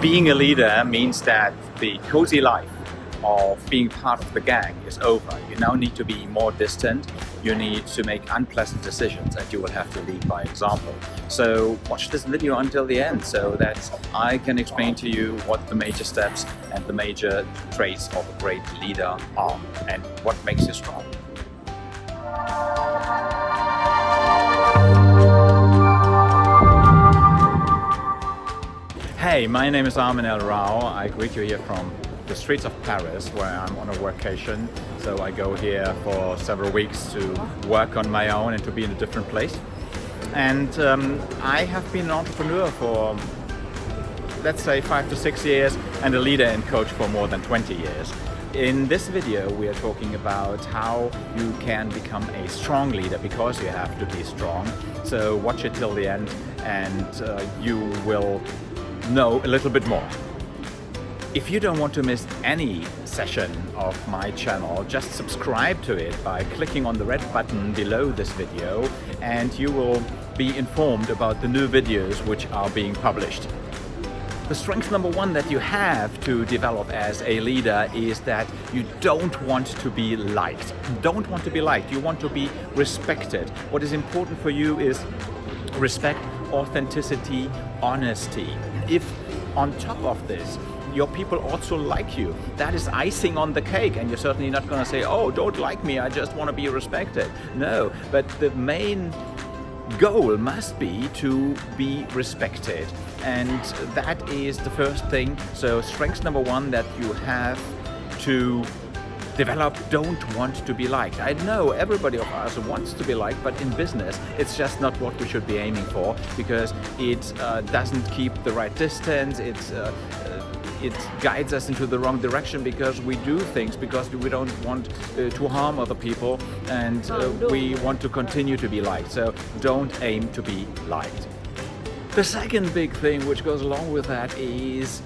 Being a leader means that the cozy life of being part of the gang is over. You now need to be more distant, you need to make unpleasant decisions and you will have to lead by example. So watch this video until the end so that I can explain to you what the major steps and the major traits of a great leader are and what makes you strong. Hey, my name is Armin El Rao. I greet you here from the streets of Paris where I'm on a vacation. So I go here for several weeks to work on my own and to be in a different place. And um, I have been an entrepreneur for let's say five to six years and a leader and coach for more than 20 years. In this video we are talking about how you can become a strong leader because you have to be strong. So watch it till the end and uh, you will know a little bit more. If you don't want to miss any session of my channel, just subscribe to it by clicking on the red button below this video and you will be informed about the new videos which are being published. The strength number one that you have to develop as a leader is that you don't want to be liked. You don't want to be liked, you want to be respected. What is important for you is respect, authenticity, honesty. If on top of this, your people also like you. That is icing on the cake and you're certainly not going to say, oh, don't like me, I just want to be respected. No, but the main goal must be to be respected and that is the first thing. So strength number one that you have to develop don't want to be liked. I know everybody of us wants to be liked, but in business, it's just not what we should be aiming for because it uh, doesn't keep the right distance. It's uh, uh, it guides us into the wrong direction because we do things because we don't want uh, to harm other people and uh, we want to continue to be liked. So don't aim to be liked. The second big thing which goes along with that is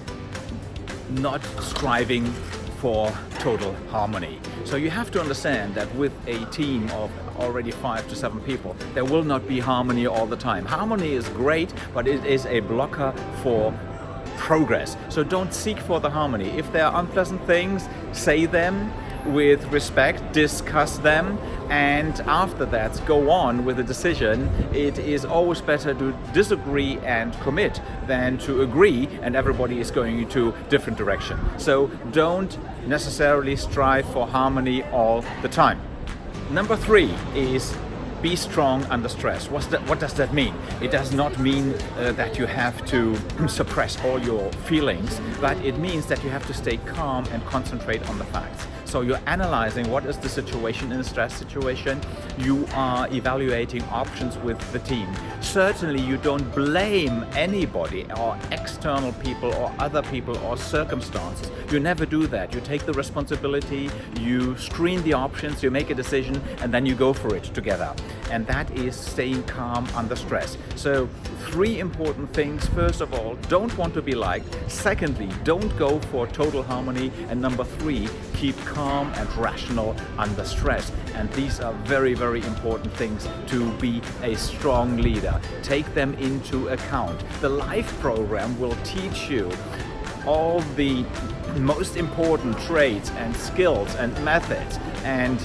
not striving for total harmony. So you have to understand that with a team of already five to seven people, there will not be harmony all the time. Harmony is great, but it is a blocker for progress. So don't seek for the harmony. If there are unpleasant things, say them, with respect, discuss them, and after that go on with a decision. It is always better to disagree and commit than to agree and everybody is going into different direction. So don't necessarily strive for harmony all the time. Number three is be strong under stress. That, what does that mean? It does not mean uh, that you have to suppress all your feelings, but it means that you have to stay calm and concentrate on the facts. So you're analyzing what is the situation in a stress situation. You are evaluating options with the team. Certainly you don't blame anybody or external people or other people or circumstances. You never do that. You take the responsibility, you screen the options, you make a decision and then you go for it together. And that is staying calm under stress. So three important things. First of all, don't want to be liked. Secondly, don't go for total harmony. And number three, keep calm and rational under stress. And these are very, very important things to be a strong leader. Take them into account. The LIFE program will teach you all the most important traits and skills and methods and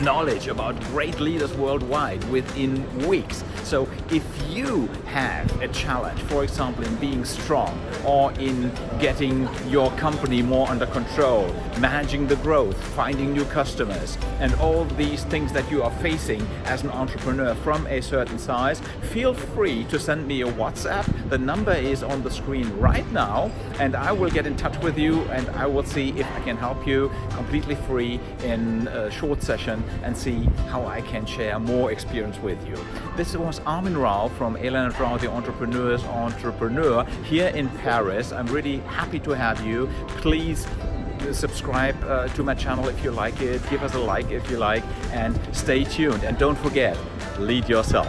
knowledge about great leaders worldwide within weeks. So if you have a challenge, for example, in being strong or in getting your company more under control, managing the growth, finding new customers, and all these things that you are facing as an entrepreneur from a certain size, feel free to send me a WhatsApp. The number is on the screen right now, and I will get in touch with you and I will see if I can help you completely free in a short session and see how I can share more experience with you. This was Armin Rao from Elena Rao, the Entrepreneur's Entrepreneur here in Paris. I'm really happy to have you. Please subscribe uh, to my channel if you like it, give us a like if you like, and stay tuned. And don't forget, lead yourself.